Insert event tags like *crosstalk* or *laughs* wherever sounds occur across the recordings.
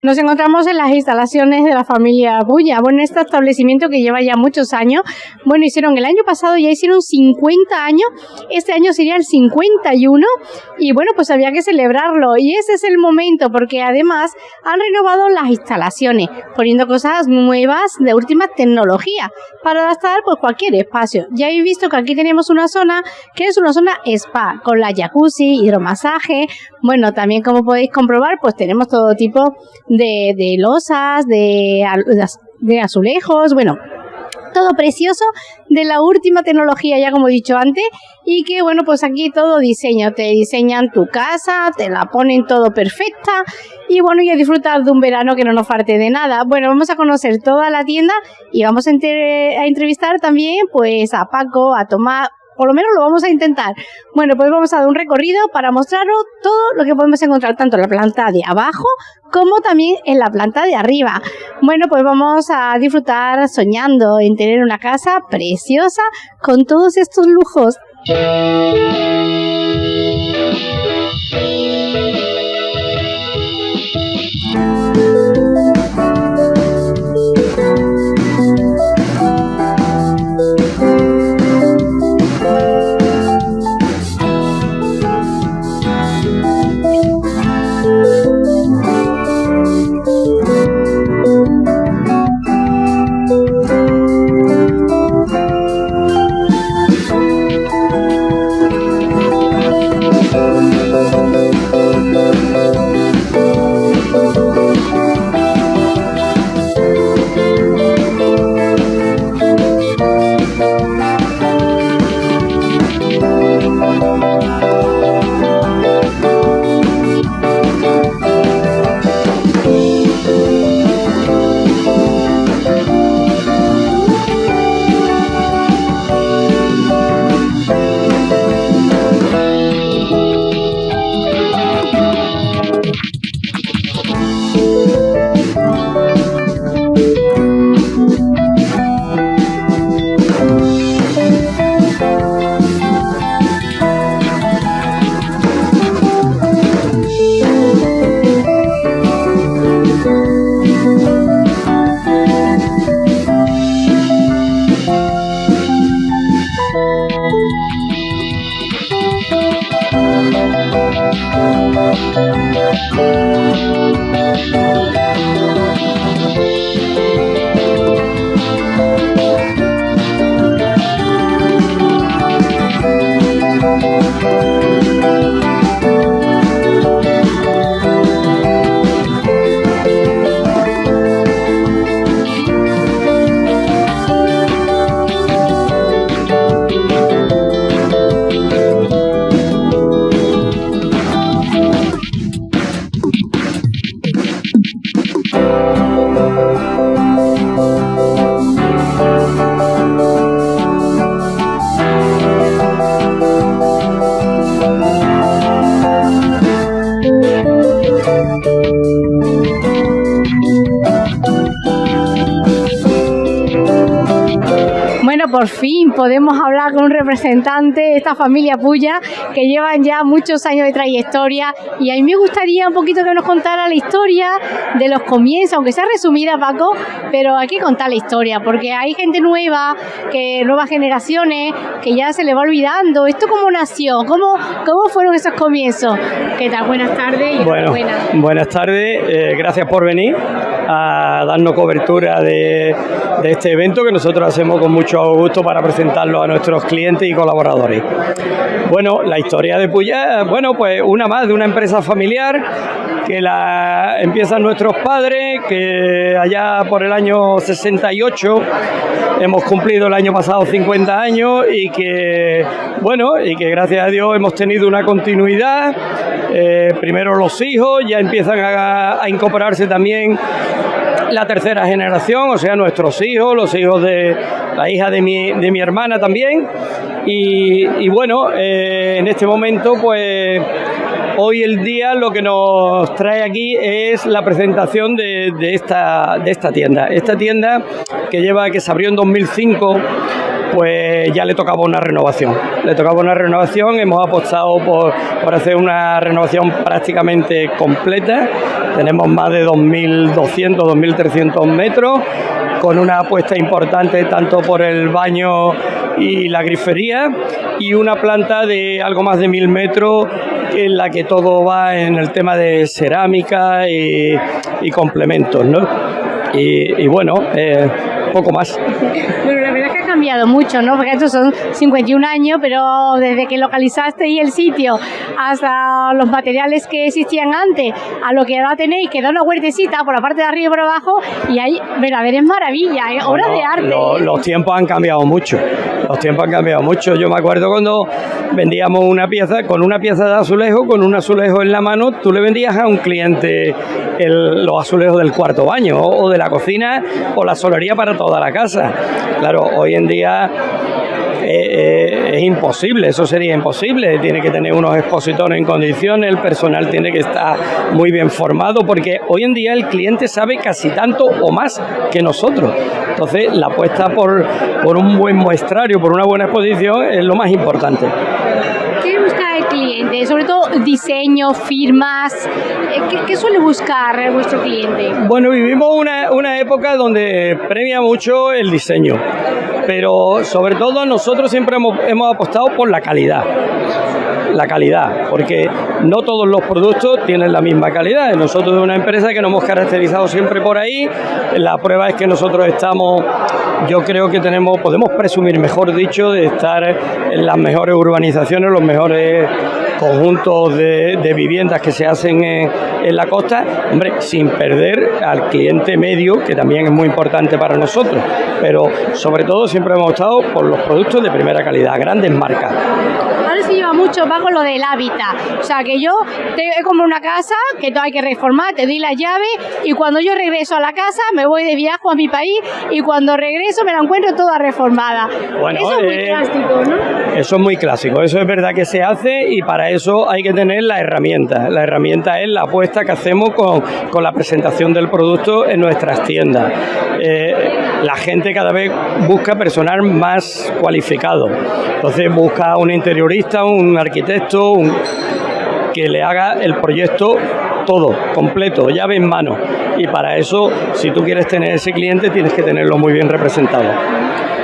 Nos encontramos en las instalaciones de la familia Bulla, bueno, este establecimiento que lleva ya muchos años. Bueno, hicieron el año pasado, ya hicieron 50 años, este año sería el 51 y bueno, pues había que celebrarlo y ese es el momento porque además han renovado las instalaciones, poniendo cosas nuevas de última tecnología para adaptar pues cualquier espacio. Ya habéis visto que aquí tenemos una zona que es una zona spa con la jacuzzi, hidromasaje, bueno, también como podéis comprobar, pues tenemos todo tipo de, losas, de, de azulejos, bueno, todo precioso de la última tecnología, ya como he dicho antes, y que bueno, pues aquí todo diseño, te diseñan tu casa, te la ponen todo perfecta y bueno, y a disfrutar de un verano que no nos falte de nada. Bueno, vamos a conocer toda la tienda y vamos a, a entrevistar también pues a Paco, a Tomás, por lo menos lo vamos a intentar. Bueno, pues vamos a dar un recorrido para mostraros todo lo que podemos encontrar tanto en la planta de abajo como también en la planta de arriba. Bueno, pues vamos a disfrutar soñando en tener una casa preciosa con todos estos lujos. Por fin podemos hablar con un representante de esta familia Puya que llevan ya muchos años de trayectoria y a mí me gustaría un poquito que nos contara la historia de los comienzos, aunque sea resumida Paco, pero hay que contar la historia porque hay gente nueva, que nuevas generaciones que ya se le va olvidando. ¿Esto cómo nació? ¿Cómo, cómo fueron esos comienzos? ¿Qué tal? Buenas tardes. bueno, buenas tardes, eh, gracias por venir a darnos cobertura de, de este evento que nosotros hacemos con mucho gusto para presentarlo a nuestros clientes y colaboradores. Bueno, la historia de Puyá, bueno, pues una más de una empresa familiar que la empiezan nuestros padres, que allá por el año 68 hemos cumplido el año pasado 50 años y que, bueno, y que gracias a Dios hemos tenido una continuidad. Eh, primero los hijos ya empiezan a, a incorporarse también la tercera generación, o sea, nuestros hijos, los hijos de la hija de mi, de mi hermana también. Y, bueno, eh, en este momento, pues hoy el día lo que nos trae aquí es la presentación de, esta, de esta tienda. Esta tienda que lleva, que se abrió en 2005 pues ya le tocaba una renovación. Le tocaba una renovación, hemos apostado por, por hacer una renovación prácticamente completa. Tenemos más de 2.200, 2.300 metros con una apuesta importante tanto por el baño y la grifería y una planta de algo más de mil metros en la que todo va en el tema de cerámica y, complementos, ¿no? Y, bueno, eh, poco más cambiado mucho, ¿no? Porque estos son 51 años, pero desde que localizaste ahí el sitio hasta los materiales que existían antes, a lo que ahora tenéis, que da una huertecita por la parte de arriba y por abajo, y ahí, ver, a ver, es maravilla, ¿eh? obra de arte. Los tiempos han cambiado mucho, los tiempos han cambiado mucho. Yo me acuerdo cuando vendíamos una pieza, con una pieza de azulejo, con un azulejo en la mano, tú le vendías a un cliente los azulejos del cuarto baño o de la cocina o la solería para toda la casa. Claro, hoy en día eh, eh, es imposible, eso sería imposible. Tiene que tener unos expositores en condiciones, el personal tiene que estar muy bien formado, porque hoy en día el cliente sabe casi tanto o más que nosotros. Entonces, la apuesta por, por un buen muestrario, por una buena exposición, es lo más importante. ¿Qué busca el cliente? Sobre todo diseño, firmas. Eh, ¿Qué, suele buscar vuestro cliente? Bueno, vivimos una, una época donde premia mucho el diseño pero sobre todo nosotros siempre hemos, hemos apostado por la calidad la calidad, porque no todos los productos tienen la misma calidad. Nosotros de una empresa que nos hemos caracterizado siempre por ahí, la prueba es que nosotros estamos, yo creo que tenemos, podemos presumir, mejor dicho, de estar en las mejores urbanizaciones, los mejores conjuntos de, viviendas que se hacen en, la costa, hombre, sin perder al cliente medio, que también es muy importante para nosotros, pero sobre todo siempre hemos estado por los productos de primera calidad, grandes marcas lleva mucho con lo del hábitat. O sea, que yo te, comprado una casa que hay que reformar, te doy la llave y cuando yo regreso a la casa me voy de viaje a mi país y cuando regreso me la encuentro toda reformada. eso es muy eh, clásico, ¿no? Eso es muy clásico, eso es verdad que se hace y para eso hay que tener la herramienta. La herramienta es la apuesta que hacemos con, con la presentación del producto en nuestras tiendas. Eh, la gente cada vez busca personal más cualificado. Entonces busca un interiorista, un arquitecto, que le haga el proyecto todo, completo, llave en mano. Y para eso, si tú quieres tener ese cliente, tienes que tenerlo muy bien representado.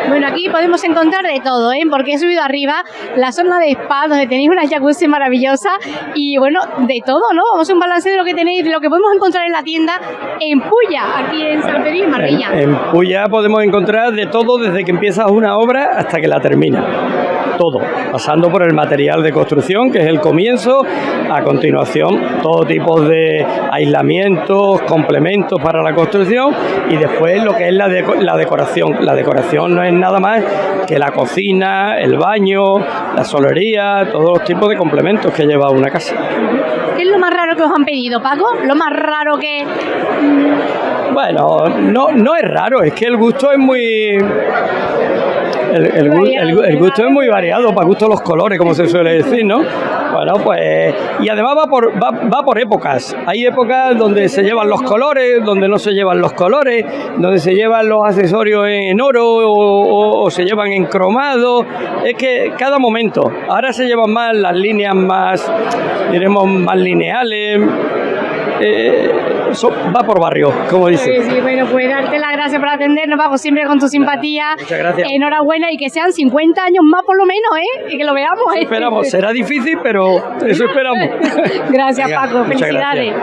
Bueno, aquí podemos encontrar de todo, ¿eh? porque he subido arriba la zona de spa, donde tenéis una jacuzzi maravillosa y bueno, de todo, ¿no? Vamos a un balance de lo que tenéis, de lo que podemos encontrar en la tienda en Puya, aquí en San Pedro y Marbella. En, Puya podemos encontrar de todo desde que empiezas una obra hasta que la termina todo, pasando por el material de construcción, que es el comienzo, a continuación todo tipo de aislamientos, complementos para la construcción y después lo que es la, la decoración. La decoración no es nada más que la cocina, el baño, la solería, todos los tipos de complementos que lleva una casa. ¿Qué es lo más raro que os han pedido, Paco? Lo más raro que... Bueno, no, no es raro, es que el gusto es muy el, gusto es muy variado, para gusto los colores, como se suele decir, ¿no? Bueno, pues. Y además va por, va, por épocas. Hay épocas donde se llevan los colores, donde no se llevan los colores, donde se llevan los accesorios en oro o, se llevan en cromado. Es que cada momento. Ahora se llevan más las líneas más, diremos, más lineales. Eh, va por barrio, como dice. Sí, sí, bueno, pues darte las gracias por atendernos, Paco, siempre con tu simpatía. Muchas gracias. Enhorabuena y que sean 50 años más por lo menos, ¿eh? Y que lo veamos, ¿eh? esperamos, será difícil, pero eso esperamos. *laughs* gracias, Paco, felicidades.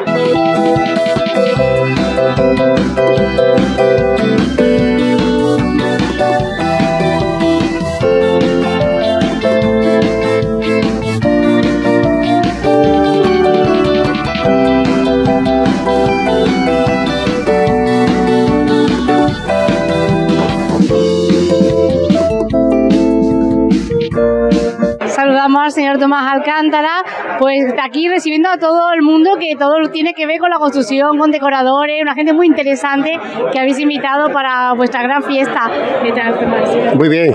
Tomás Alcántara, pues aquí recibiendo a todo el mundo que todo tiene que ver con la construcción, con decoradores, una gente muy interesante que habéis invitado para vuestra gran fiesta Muy bien,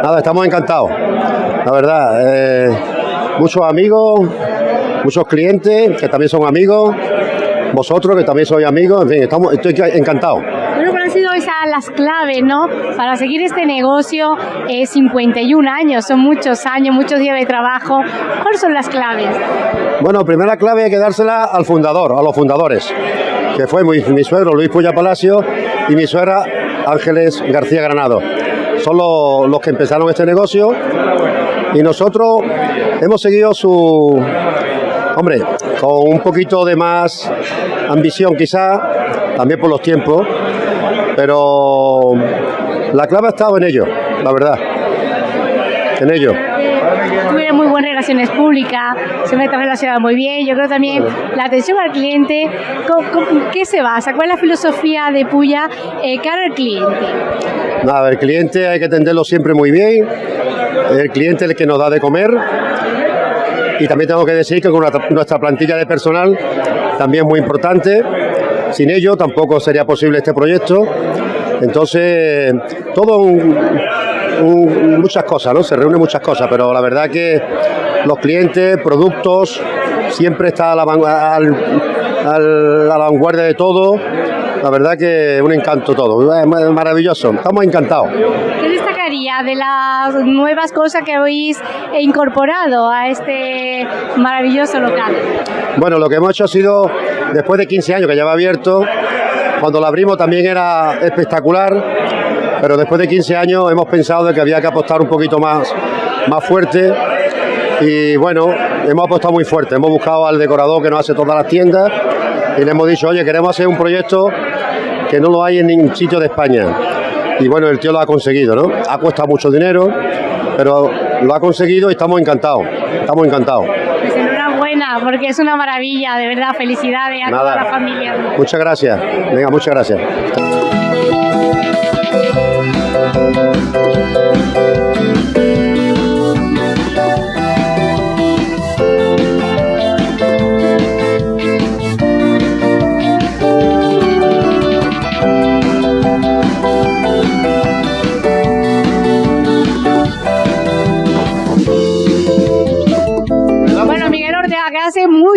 nada, estamos encantados, la verdad. Eh, muchos amigos, muchos clientes que también son amigos, vosotros que también sois amigos, en fin, estamos, estoy encantado. Han sido esas las claves, no? Para seguir este negocio, eh, 51 años, son muchos años, muchos días de trabajo. ¿Cuáles son las claves? Bueno, primera clave hay que dársela al fundador, a los fundadores, que fue mi, mi suegro Luis Puya Palacio y mi suegra Ángeles García Granado. Son los, los que empezaron este negocio y nosotros hemos seguido su, hombre, con un poquito de más ambición quizá, también por los tiempos, pero la clave ha estado en ello, la verdad, en ello. Tuve muy buenas relaciones públicas, se me está relacionado muy bien. Yo creo también la atención al cliente, ¿con, con qué se basa? ¿Cuál es la filosofía de Puya eh, cara al cliente? Nada, el cliente hay que atenderlo siempre muy bien, el cliente es el que nos da de comer y también tengo que decir que con nuestra plantilla de personal también muy importante, sin ello tampoco sería posible este proyecto. Entonces, todo un, un, muchas cosas, ¿no? Se reúnen muchas cosas, pero la verdad que los clientes, productos, siempre está a la, al, al, a la vanguardia de todo. La verdad que un encanto todo, es maravilloso, estamos encantados. ¿Qué destacaría de las nuevas cosas que habéis incorporado a este maravilloso local? Bueno, lo que hemos hecho ha sido, después de 15 años que lleva abierto, cuando lo abrimos también era espectacular, pero después de 15 años hemos pensado de que había que apostar un poquito más, más fuerte y bueno, hemos apostado muy fuerte, hemos buscado al decorador que nos hace todas las tiendas y le hemos dicho, oye, queremos hacer un proyecto que no lo hay en ningún sitio de España. Y bueno, el tío lo ha conseguido, ¿no? Ha costado mucho dinero, pero lo ha conseguido y estamos encantados, estamos encantados. Enhorabuena, porque es una maravilla, de verdad, felicidades a Nada. toda la familia. Muchas gracias, venga, muchas gracias.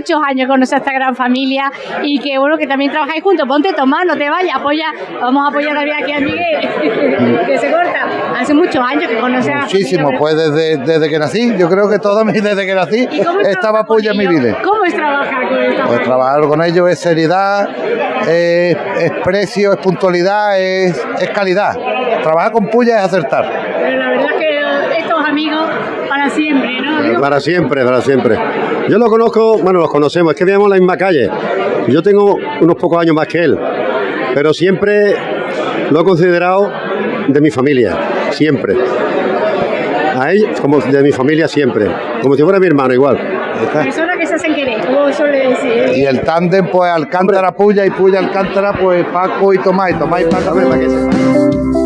Muchos años conoce a esta gran familia y que bueno, que también trabajáis juntos. Ponte, Tomás, no te vayas, apoya, vamos a apoyar también aquí a Miguel, *laughs* que se corta. Hace muchos años que conoce a Muchísimo, pues desde, desde que nací, yo creo que toda mi desde que nací ¿Y cómo es estaba con Puya en mi ellos? vida. ¿Cómo es trabajar con esta Pues trabajar con ellos es seriedad, es, es precio, es puntualidad, es, es calidad. Trabajar con Puya es acertar. Pero la verdad es que estos amigos para siempre, Para siempre, para siempre. Yo lo conozco, bueno, los conocemos, es que vivíamos en la misma calle. Yo tengo unos pocos años más que él, pero siempre lo he considerado de mi familia, siempre. A él, como de mi familia, siempre. Como si fuera mi hermano, igual. Personas que se hacen querer, como suele decir. Y el tándem, pues Alcántara Puya y Puya Alcántara, pues Paco y Tomás, y Tomás y Paco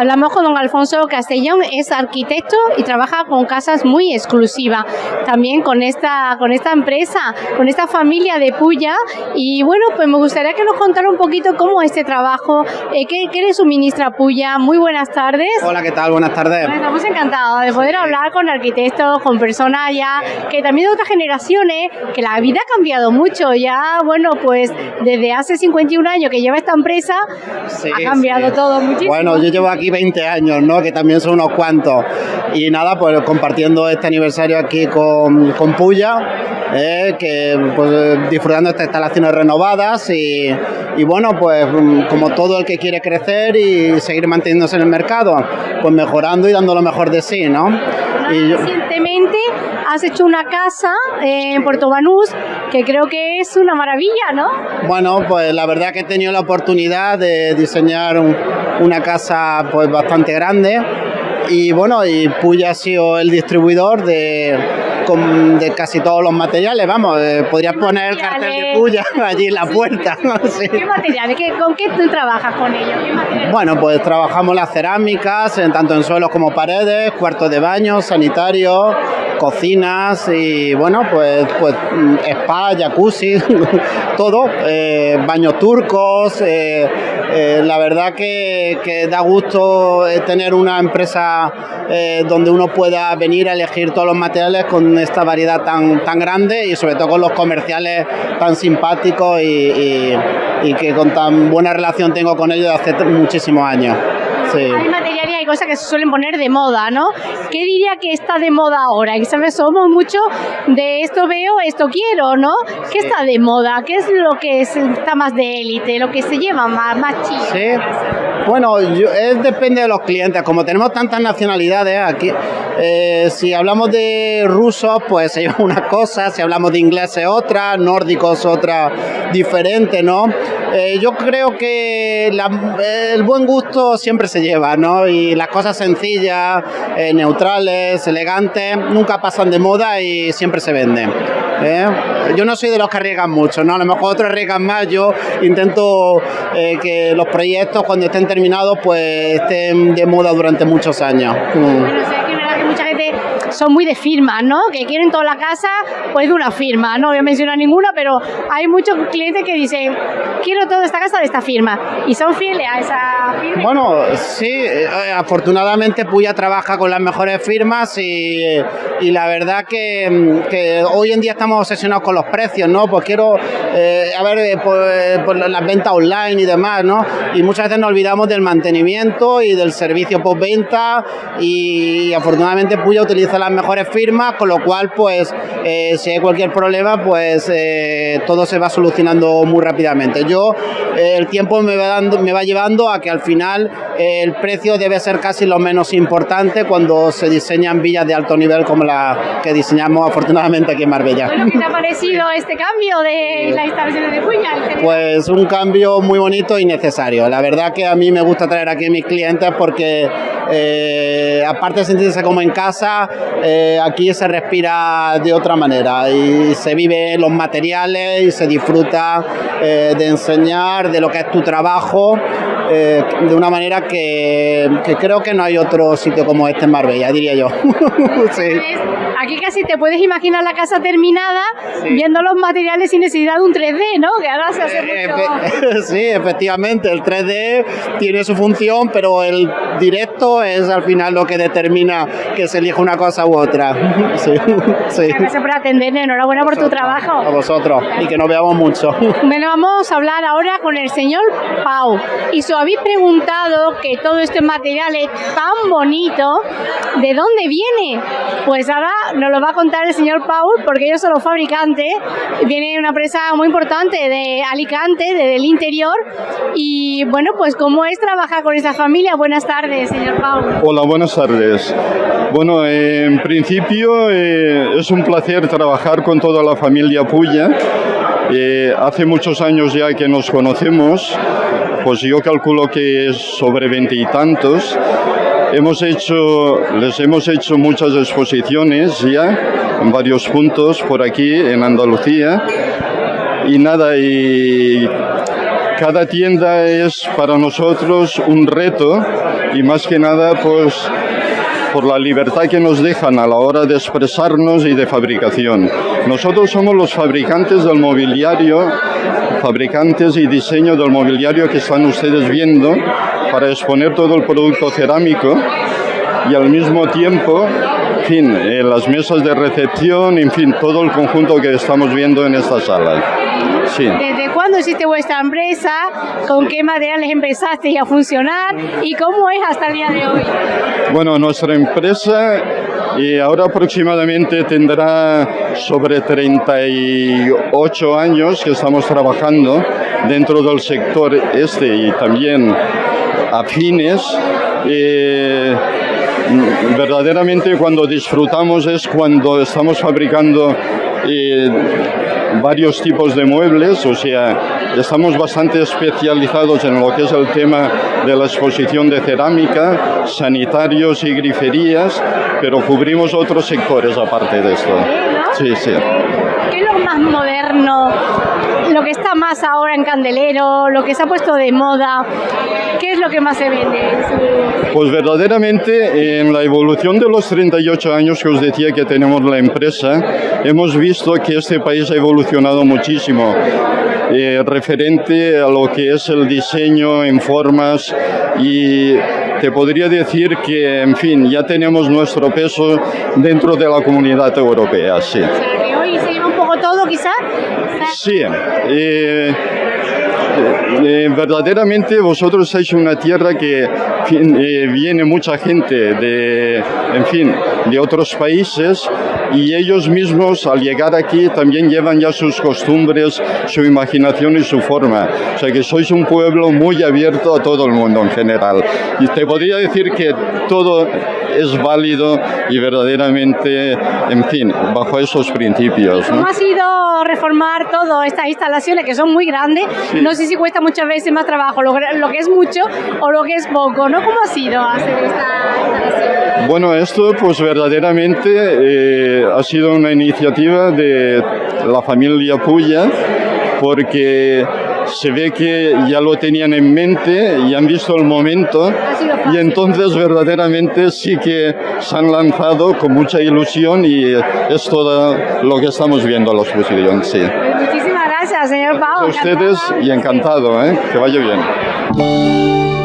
Hablamos con don Alfonso Castellón, es arquitecto y trabaja con casas muy exclusivas. También con esta, con esta empresa, con esta familia de Puya. Y bueno, pues me gustaría que nos contara un poquito cómo es este trabajo, eh, qué, qué le suministra Puya. Muy buenas tardes. Hola, ¿qué tal? Buenas tardes. Bueno, Estamos encantados de poder hablar con arquitectos, con personas ya que también de otras generaciones, que la vida ha cambiado mucho. Ya, bueno, pues desde hace 51 años que lleva esta empresa, Sí, ha cambiado sí. todo muchísimo. Bueno, yo llevo aquí 20 años, ¿no? Que también son unos cuantos. Y nada, pues compartiendo este aniversario aquí con, con Puya. eh, que pues, disfrutando estas instalaciones renovadas y, y, bueno, pues mm, como todo el que quiere crecer y seguir manteniéndose en el mercado, pues mejorando y dando lo mejor de sí, ¿no? Y. Recientemente has hecho una casa en Puerto Banús que creo que es una maravilla, ¿no? Bueno, pues la verdad que he tenido la oportunidad de diseñar un, una casa pues bastante grande y bueno, y Puya ha sido el distribuidor de, de casi todos los materiales, vamos, eh, podrías poner el cartel de Puya *laughs* allí en la puerta. *laughs* sí. ¿Qué materiales? ¿Qué, ¿Con qué tú trabajas con ellos? Bueno, pues trabajamos las cerámicas, en, tanto en suelos como paredes, cuartos de baño, sanitarios, cocinas y bueno, pues, pues spa, jacuzzi, *laughs* todo, eh, baños turcos. Eh, eh, la verdad que, da gusto tener una empresa eh, donde uno pueda venir a elegir todos los materiales con esta variedad tan, tan grande y sobre todo con los comerciales tan simpáticos y, que con tan buena relación tengo con ellos desde hace muchísimos años. Cosas que se suelen poner de moda, ¿no? ¿Qué diría que está de moda ahora? Que somos mucho de esto veo, esto quiero, ¿no? ¿Qué está de moda? ¿Qué es lo que es, está más de élite? ¿Lo que se lleva más, más chido? Sí. Bueno, yo, es, depende de los clientes. Como tenemos tantas nacionalidades aquí, eh, si hablamos de rusos, pues lleva una cosa, si hablamos de ingleses otra, nórdicos otra diferente, ¿no? Eh, yo creo que la, el buen gusto siempre se lleva, ¿no? Y las cosas sencillas, eh, neutrales, elegantes, nunca pasan de moda y siempre se venden. Yo no soy de los que arriesgan mucho, ¿no? A lo mejor otros arriesgan más, yo intento que los proyectos cuando estén terminados pues estén de moda durante muchos años. Mm. Bueno, o sea, que verdad que mucha gente son muy de firmas, ¿no? Que quieren toda la casa, pues de una firma. No voy a mencionar ninguna, pero hay muchos clientes que dicen, quiero toda esta casa de esta firma. Y son fieles a esa firma. Bueno, sí, eh, afortunadamente Puya trabaja con las mejores firmas y, y la verdad que, que, hoy en día estamos obsesionados con los precios, ¿no? Pues quiero, eh, a ver, pues, pues las ventas online y demás, ¿no? Y muchas veces nos olvidamos del mantenimiento y del servicio postventa y afortunadamente Puya utiliza las mejores firmas, con lo cual, pues, eh, si hay cualquier problema, pues eh, todo se va solucionando muy rápidamente. Yo, eh, el tiempo me va, dando, me va llevando a que al final eh, el precio debe ser casi lo menos importante cuando se diseñan villas de alto nivel como la que diseñamos afortunadamente aquí en Marbella. Bueno, ¿Qué te ha *laughs* parecido este cambio de las instalaciones de Puya? Pues un cambio muy bonito y necesario. La verdad que a mí me gusta traer aquí a mis clientes porque eh, aparte de sentirse como en casa, eh, aquí se respira de otra manera y se vive los materiales y se disfruta eh, de enseñar de lo que es tu trabajo eh, de una manera que, que, creo que no hay otro sitio como este en Marbella, diría yo. *laughs* sí. Aquí casi te puedes imaginar la casa terminada sí. viendo los materiales sin necesidad de un 3D, ¿no? Que ahora se hace Eh, mucho... *laughs* sí, efectivamente, el 3D tiene su función, pero el directo es al final lo que determina que se elija una cosa u otra. *laughs* Sí, sí. Gracias por atenderme, enhorabuena por tu trabajo. A vosotros, y que nos veamos mucho. Bueno, vamos a hablar ahora con el señor Pau. Y os habéis preguntado que todo este material es tan bonito, ¿de dónde viene? Pues ahora nos lo va a contar el señor Paul, porque ellos son los fabricantes. Viene una empresa muy importante de Alicante, desde el interior. Y bueno, pues ¿cómo es trabajar con esa familia? Buenas tardes, señor Paul. Hola, buenas tardes. Bueno, eh, en principio eh, es un placer trabajar con toda la familia Puya. Eh, hace muchos años ya que nos conocemos, pues yo calculo que es sobre veinte y tantos. Hemos hecho, les hemos hecho muchas exposiciones ya en varios puntos por aquí en Andalucía. Y nada, y cada tienda es para nosotros un reto y más que nada pues por la libertad que nos dejan a la hora de expresarnos y de fabricación. Nosotros somos los fabricantes del mobiliario, fabricantes y diseño del mobiliario que están ustedes viendo para exponer todo el producto cerámico y al mismo tiempo, en fin, eh, las mesas de recepción, en fin, todo el conjunto que estamos viendo en esta sala. Sí. ¿Desde cuándo existe vuestra empresa? ¿Con qué materiales empezaste a funcionar? ¿Y cómo es hasta el día de hoy? Bueno, nuestra empresa y ahora aproximadamente tendrá sobre 38 años que estamos trabajando dentro del sector este y también afines. Eh, verdaderamente cuando disfrutamos es cuando estamos fabricando eh, varios tipos de muebles, o sea, estamos bastante especializados en lo que es el tema de la exposición de cerámica, sanitarios y griferías, pero cubrimos otros sectores aparte de esto. Sí, sí. ¿Qué es lo más moderno? Lo que está más ahora en Candelero, lo que se ha puesto de moda, ¿qué es lo que más se vende? Pues verdaderamente en la evolución de los 38 años que os decía que tenemos la empresa, hemos visto que este país ha evolucionado muchísimo. Eh, referente a lo que es el diseño en formas y te podría decir que, en fin, ya tenemos nuestro peso dentro de la comunidad europea, sí. O sea, que hoy se lleva un poco todo, quizás. Sí, eh, eh, verdaderamente vosotros sois una tierra que eh, viene mucha gente de, en fin, de otros países y ellos mismos al llegar aquí también llevan ya sus costumbres, su imaginación y su forma. O sea que sois un pueblo muy abierto a todo el mundo en general. Y te podría decir que todo es válido y verdaderamente, en fin, bajo esos principios. ¿no? ¿Cómo ha sido reformar todas estas instalaciones que son muy grandes? Sí. No sé si cuesta muchas veces más trabajo lo, lo que es mucho o lo que es poco, ¿no? ¿Cómo ha sido hacer esta instalación? Bueno, esto pues verdaderamente eh, ha sido una iniciativa de la familia Puya porque se ve que ya lo tenían en mente y han visto el momento y entonces verdaderamente sí que se han lanzado con mucha ilusión y es todo lo que estamos viendo en la exposición, sí. Pues muchísimas gracias, señor Pau. A ustedes y encantado, ¿eh? que vaya bien.